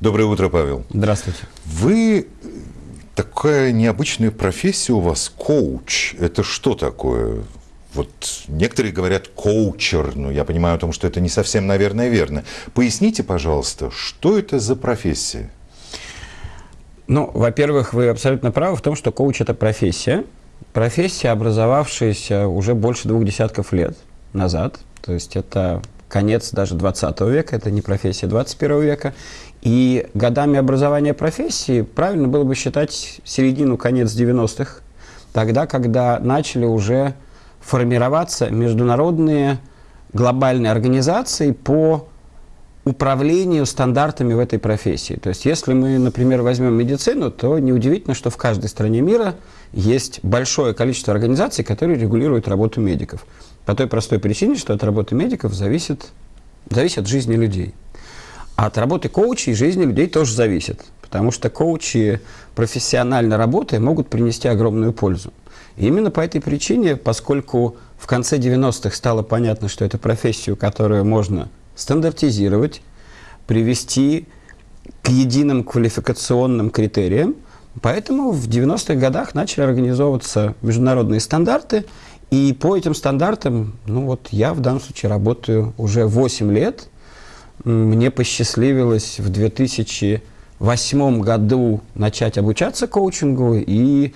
Доброе утро, Павел. Здравствуйте. Вы такая необычная профессия у вас, коуч. Это что такое? Вот некоторые говорят коучер, но я понимаю о том, что это не совсем, наверное, верно. Поясните, пожалуйста, что это за профессия? Ну, во-первых, вы абсолютно правы в том, что коуч – это профессия. Профессия, образовавшаяся уже больше двух десятков лет назад. То есть это конец даже 20 века, это не профессия 21 века. И годами образования профессии правильно было бы считать середину, конец 90-х, тогда, когда начали уже формироваться международные глобальные организации по управлению стандартами в этой профессии. То есть, если мы, например, возьмем медицину, то неудивительно, что в каждой стране мира есть большое количество организаций, которые регулируют работу медиков. По той простой причине, что от работы медиков зависит, зависит жизни людей. А от работы коучей жизни людей тоже зависит. Потому что коучи, профессионально работая, могут принести огромную пользу. И именно по этой причине, поскольку в конце 90-х стало понятно, что это профессию, которую можно стандартизировать, привести к единым квалификационным критериям, поэтому в 90-х годах начали организовываться международные стандарты, и по этим стандартам, ну вот я в данном случае работаю уже 8 лет, мне посчастливилось в 2008 году начать обучаться коучингу, и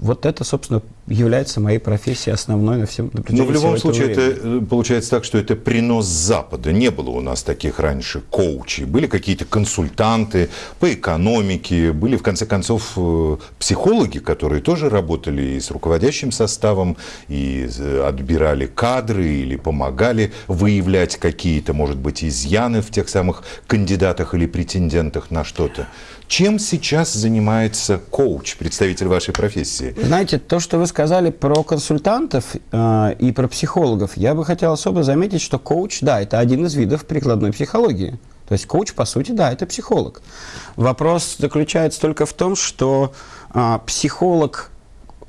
вот это, собственно, является моей профессией основной на всем на Но в любом случае времени. это получается так, что это принос Запада. Не было у нас таких раньше коучей. Были какие-то консультанты по экономике, были, в конце концов, э, психологи, которые тоже работали и с руководящим составом, и отбирали кадры или помогали выявлять какие-то, может быть, изъяны в тех самых кандидатах или претендентах на что-то. Чем сейчас занимается коуч, представитель вашей профессии? Знаете, то, что вы сказали про консультантов э, и про психологов, я бы хотел особо заметить, что коуч, да, это один из видов прикладной психологии. То есть коуч, по сути, да, это психолог. Вопрос заключается только в том, что э, психолог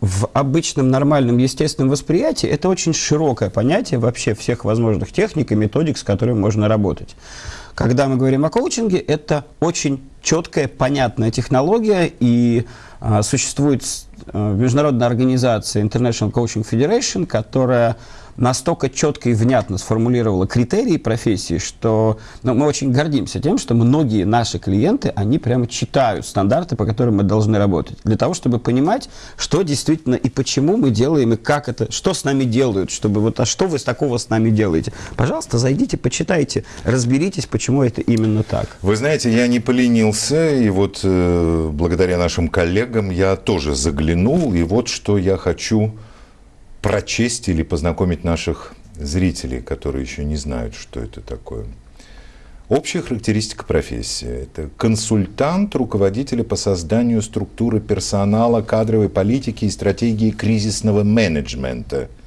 в обычном нормальном естественном восприятии это очень широкое понятие вообще всех возможных техник и методик, с которыми можно работать. Когда мы говорим о коучинге, это очень четкая, понятная технология, и а, существует а, международная организация International Coaching Federation, которая настолько четко и внятно сформулировала критерии профессии, что ну, мы очень гордимся тем, что многие наши клиенты, они прямо читают стандарты, по которым мы должны работать, для того, чтобы понимать, что действительно и почему мы делаем, и как это, что с нами делают, чтобы вот, а что вы с такого с нами делаете. Пожалуйста, зайдите, почитайте, разберитесь, почему это именно так. Вы знаете, я не поленился, и вот э, благодаря нашим коллегам я тоже заглянул, и вот что я хочу прочесть или познакомить наших зрителей, которые еще не знают, что это такое. Общая характеристика профессии – это консультант руководителя по созданию структуры персонала, кадровой политики и стратегии кризисного менеджмента –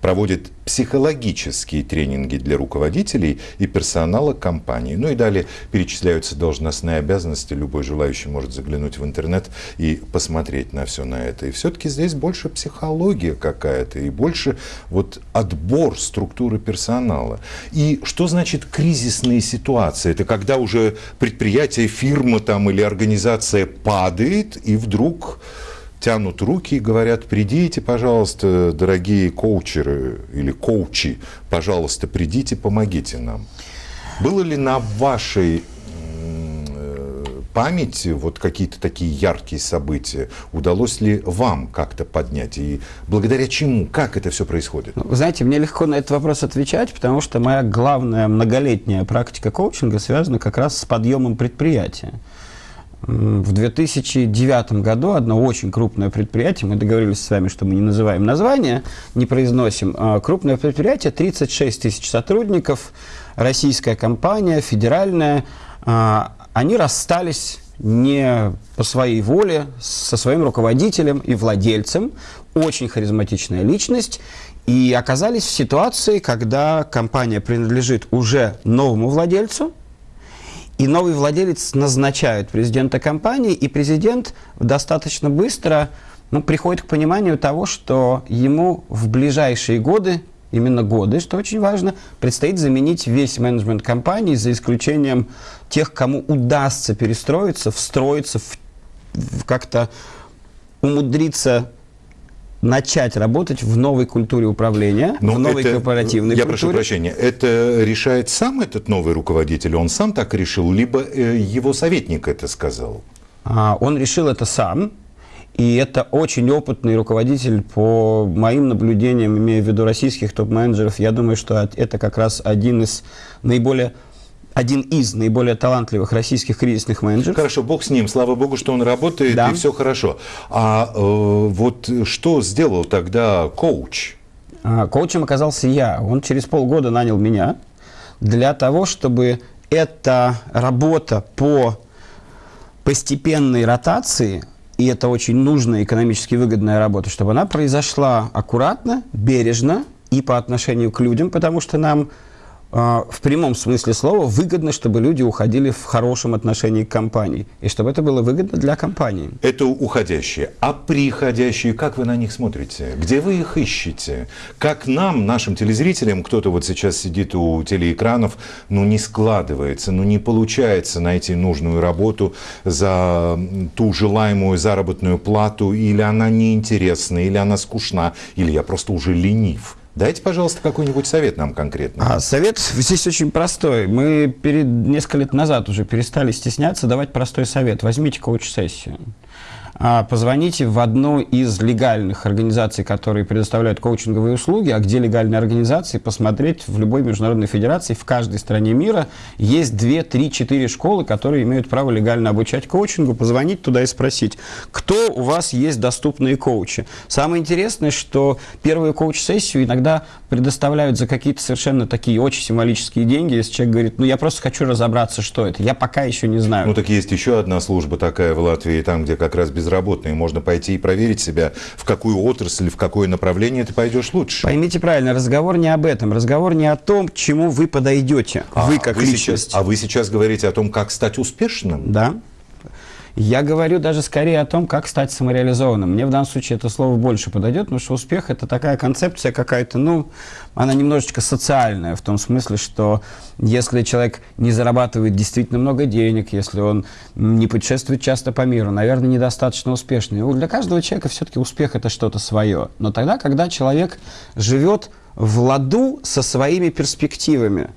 проводит психологические тренинги для руководителей и персонала компании. Ну и далее перечисляются должностные обязанности. Любой желающий может заглянуть в интернет и посмотреть на все на это. И все-таки здесь больше психология какая-то и больше вот отбор структуры персонала. И что значит кризисные ситуации? Это когда уже предприятие, фирма там или организация падает и вдруг тянут руки и говорят, придите, пожалуйста, дорогие коучеры или коучи, пожалуйста, придите, помогите нам. Было ли на вашей э, памяти вот какие-то такие яркие события? Удалось ли вам как-то поднять? И благодаря чему? Как это все происходит? Вы знаете, мне легко на этот вопрос отвечать, потому что моя главная многолетняя практика коучинга связана как раз с подъемом предприятия. В 2009 году одно очень крупное предприятие, мы договорились с вами, что мы не называем название, не произносим, а крупное предприятие, 36 тысяч сотрудников, российская компания, федеральная, а, они расстались не по своей воле со своим руководителем и владельцем, очень харизматичная личность, и оказались в ситуации, когда компания принадлежит уже новому владельцу, и новый владелец назначает президента компании, и президент достаточно быстро ну, приходит к пониманию того, что ему в ближайшие годы именно годы, что очень важно, предстоит заменить весь менеджмент компании, за исключением тех, кому удастся перестроиться, встроиться, в, в как-то умудриться начать работать в новой культуре управления, Но в новой это- корпоративной Я культуре. прошу прощения, это решает сам этот новый руководитель, он сам так решил, либо э, его советник это сказал? А, Он решил это сам, и это очень опытный руководитель по моим наблюдениям, имея в виду российских топ-менеджеров. Я думаю, что это как раз один из наиболее один из наиболее талантливых российских кризисных менеджеров. Хорошо, бог с ним, слава богу, что он работает, Да. и все хорошо. А э, вот что сделал тогда коуч? А, Коучем оказался я. Он через полгода нанял меня для того, чтобы эта работа по постепенной ротации, и это очень нужная экономически выгодная работа, чтобы она произошла аккуратно, бережно и по отношению к людям, потому что нам в прямом смысле слова выгодно, чтобы люди уходили в хорошем отношении к компании, и чтобы это было выгодно для компании. Это уходящие. А приходящие, как вы на них смотрите? Где вы их ищете? Как нам, нашим телезрителям, кто-то вот сейчас сидит у телеэкранов, ну не складывается, ну не получается найти нужную работу за ту желаемую заработную плату, или она неинтересна, или она скучна, или я просто уже ленив. Дайте, пожалуйста, какой-нибудь совет нам конкретно. А совет здесь очень простой. Мы перед несколько лет назад уже перестали стесняться давать простой совет. Возьмите коуч-сессию. А, Позвоните в одну из легальных организаций, которые предоставляют коучинговые услуги, а где легальные организации, посмотреть в любой международной федерации, в каждой стране мира есть 2, 3, 4 школы, которые имеют право легально обучать коучингу, позвонить туда и спросить, кто у вас есть доступные коучи. Самое интересное, что первую коуч-сессию иногда предоставляют за какие-то совершенно такие очень символические деньги, если человек говорит, ну я просто хочу разобраться, что это, я пока еще не знаю. Ну так есть еще одна служба такая в Латвии, там, где как раз безработные. Можно пойти и проверить себя, в какую отрасль, в какое направление ты пойдешь лучше. Поймите правильно, разговор не об этом, разговор не о том, к чему вы подойдете, вы как сейчас- личность. а вы сейчас говорите о том, как стать успешным? Да. Я говорю даже скорее о том, как стать самореализованным. Мне в данном случае это слово больше подойдет, потому что успех – это такая концепция какая-то, ну, она немножечко социальная, в том смысле, что если человек не зарабатывает действительно много денег, если он не путешествует часто по миру, наверное, недостаточно успешный. Для каждого человека все-таки успех – это что-то свое. Но тогда, когда человек живет в ладу со своими перспективами,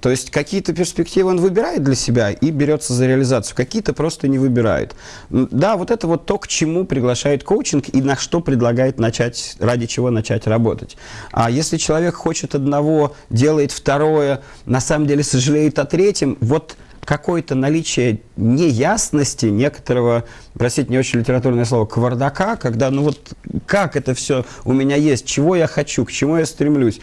то есть какие-то перспективы он выбирает для себя и берется за реализацию, какие-то просто не выбирает. М, Да, вот это вот то, к чему приглашает коучинг и на что предлагает начать, ради чего начать работать. А если человек хочет одного, делает второе, на самом деле сожалеет о третьем, вот какое-то наличие неясности, некоторого, простите, не очень литературное слово, квардака, когда, ну вот, как это все у меня есть, чего я хочу, к чему я стремлюсь.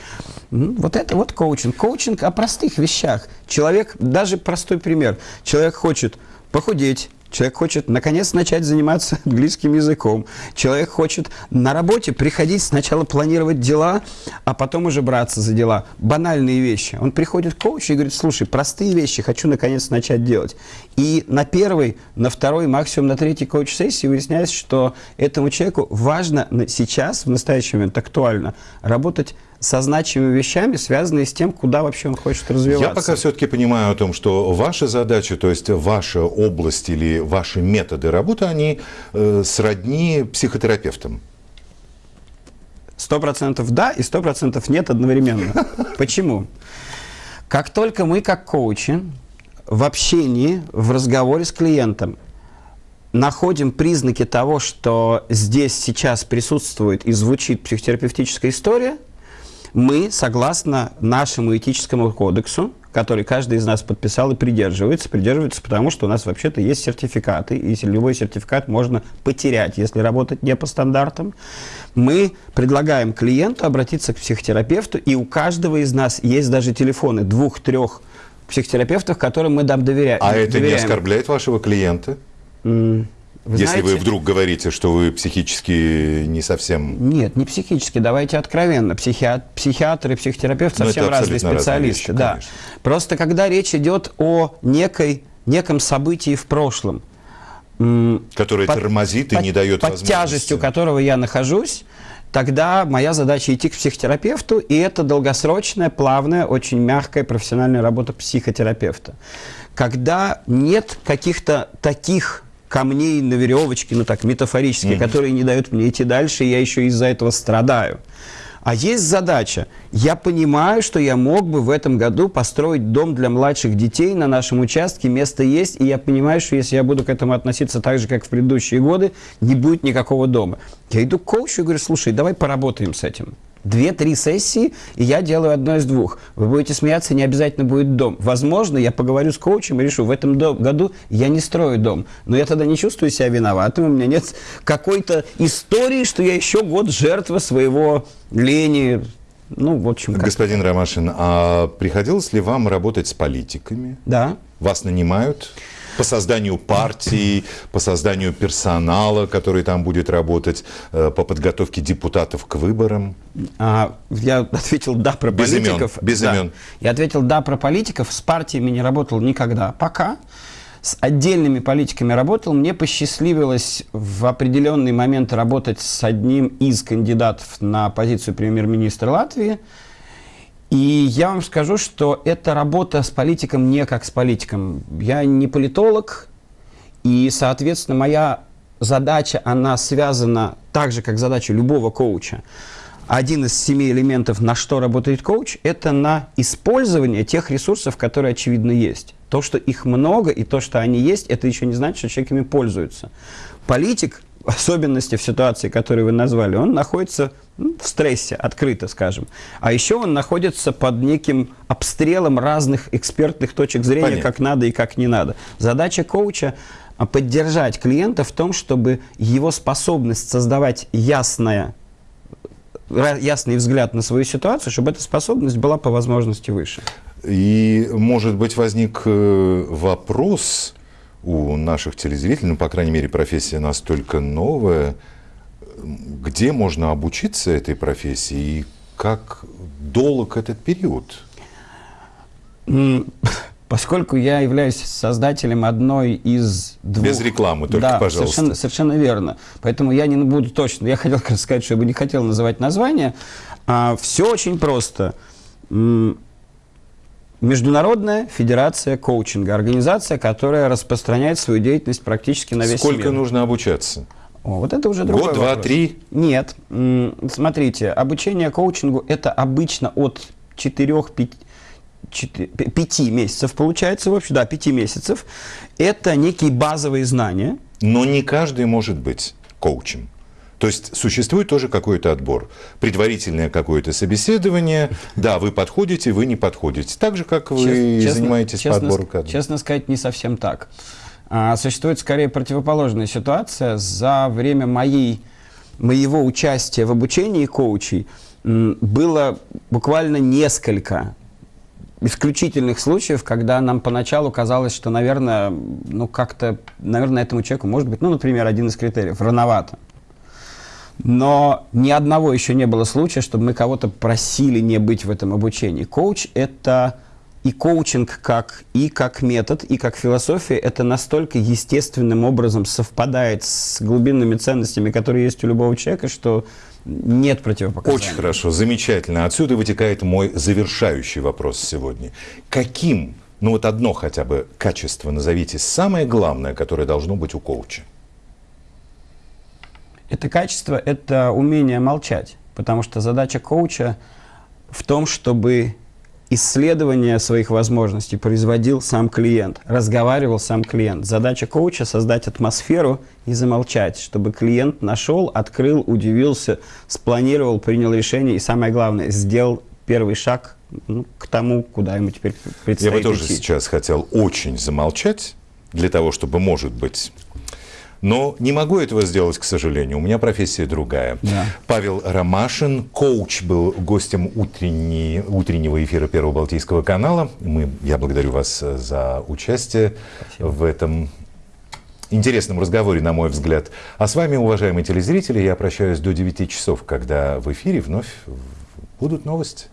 Ну, Вот это вот коучинг. Коучинг о простых вещах. Человек, даже простой пример, человек хочет похудеть, Человек хочет, наконец, начать заниматься английским языком. Человек хочет на работе приходить, сначала планировать дела, а потом уже браться за дела. Банальные вещи. Он приходит к коучу и говорит, слушай, простые вещи хочу, наконец, начать делать. И на первой, на второй, максимум на третьей коуч-сессии выясняется, что этому человеку важно сейчас, в настоящий момент, актуально, работать со значимыми вещами, связанные с тем, куда вообще он хочет развиваться. Я пока все-таки понимаю о том, что ваша задача, то есть ваша область или ваши методы работы, они э, сродни психотерапевтам. Сто процентов да и сто процентов нет одновременно. Почему? Как только мы, как коучи, в общении, в разговоре с клиентом находим признаки того, что здесь сейчас присутствует и звучит психотерапевтическая история, мы, согласно нашему этическому кодексу, который каждый из нас подписал и придерживается, придерживается потому, что у нас вообще-то есть сертификаты, и любой сертификат можно потерять, если работать не по стандартам, мы предлагаем клиенту обратиться к психотерапевту, и у каждого из нас есть даже телефоны двух-трех психотерапевтов, которым мы дам доверять. А это не доверяем. оскорбляет вашего клиента? М, вы если вы знаете- вдруг говорите, что вы психически не совсем... Нет, не психически, давайте откровенно. Психиат- психиатры психотерапевт Ну, совсем разные специалисты. вещи, да. конечно. Просто когда речь идет о некой, неком событии в прошлом, Которое под- тормозит и под- не дает под возможности. тяжестью которого я нахожусь, тогда моя задача идти к психотерапевту, и это долгосрочная, плавная, очень мягкая профессиональная работа психотерапевта. Когда нет каких-то таких камней на веревочке, ну так, метафорически, mm-hmm. которые не дают мне идти дальше, и я еще из-за этого страдаю. А есть задача. Я понимаю, что я мог бы в этом году построить дом для младших детей на нашем участке, место есть, и я понимаю, что если я буду к этому относиться так же, как в предыдущие годы, не будет никакого дома. Я иду к коучу и говорю, слушай, давай поработаем с этим. Две-три сессии, и я делаю одно из двух. Вы будете смеяться, не обязательно будет дом. Возможно, я поговорю с коучем и решу, в этом году я не строю дом. Но я тогда не чувствую себя виноватым, у меня нет какой-то истории, что я еще год жертва своего лени. Ну, в общем, как Господин Ромашин, а приходилось ли вам работать с политиками? Да. Вас нанимают? По созданию партии, по созданию персонала, который там будет работать, э, по подготовке депутатов к выборам? А, я ответил «да» про без политиков. Имен, без да. имен. Я ответил «да» про политиков. С партиями не работал никогда. Пока. С отдельными политиками работал. Мне посчастливилось в определенный момент работать с одним из кандидатов на позицию премьер-министра Латвии – и я вам скажу, что эта работа с политиком не как с политиком. Я не политолог, и, соответственно, моя задача, она связана так же, как задача любого коуча. Один из семи элементов, на что работает коуч, это на использование тех ресурсов, которые, очевидно, есть. То, что их много, и то, что они есть, это еще не значит, что человек ими пользуется. Политик особенности в ситуации, которую вы назвали, он находится ну, в стрессе, открыто скажем. А еще он находится под неким обстрелом разных экспертных точек зрения, Понятно. как надо и как не надо. Задача коуча а, поддержать клиента в том, чтобы его способность создавать ясное, ясный взгляд на свою ситуацию, чтобы эта способность была по возможности выше. И, может быть, возник э, вопрос, у наших телезрителей, ну, по крайней мере, профессия настолько новая, где можно обучиться этой профессии и как долг этот период? Поскольку я являюсь создателем одной из двух... Без рекламы, только, да, пожалуйста. Совершенно, совершенно верно. Поэтому я не буду точно... Я хотел сказать, что я бы не хотел называть название. А, все очень просто. Международная федерация коучинга, организация, которая распространяет свою деятельность практически на весь Сколько мир. Сколько нужно обучаться? О, вот это уже другой Год, два, три? Нет. Смотрите, обучение коучингу – это обычно от 4-5 пяти месяцев получается, в общем, да, пяти месяцев. Это некие базовые знания. Но не каждый может быть коучем. То есть существует тоже какой-то отбор. Предварительное какое-то собеседование. Да, вы подходите, вы не подходите. Так же, как вы честно, занимаетесь честно, по отбору кадров. Честно сказать, не совсем так. А, существует скорее противоположная ситуация. За время моей, моего участия в обучении коучей было буквально несколько исключительных случаев, когда нам поначалу казалось, что, наверное, ну как-то, наверное, этому человеку, может быть, ну, например, один из критериев, рановато. Но ни одного еще не было случая, чтобы мы кого-то просили не быть в этом обучении. Коуч – это и коучинг как, и как метод, и как философия, это настолько естественным образом совпадает с глубинными ценностями, которые есть у любого человека, что нет противопоказаний. Очень хорошо, замечательно. Отсюда вытекает мой завершающий вопрос сегодня. Каким, ну вот одно хотя бы качество назовите, самое главное, которое должно быть у коуча? Это качество – это умение молчать, потому что задача коуча в том, чтобы исследование своих возможностей производил сам клиент, разговаривал сам клиент. Задача коуча – создать атмосферу и замолчать, чтобы клиент нашел, открыл, удивился, спланировал, принял решение и, самое главное, сделал первый шаг ну, к тому, куда ему теперь предстоит Я бы тоже идти. сейчас хотел очень замолчать, для того, чтобы, может быть, но не могу этого сделать, к сожалению. У меня профессия другая. Да. Павел Ромашин, коуч, был гостем утренней, утреннего эфира Первого Балтийского канала. Мы, я благодарю вас э, за участие Спасибо. в этом интересном разговоре, на мой взгляд. А с вами, уважаемые телезрители, я прощаюсь до 9 часов, когда в эфире вновь будут новости.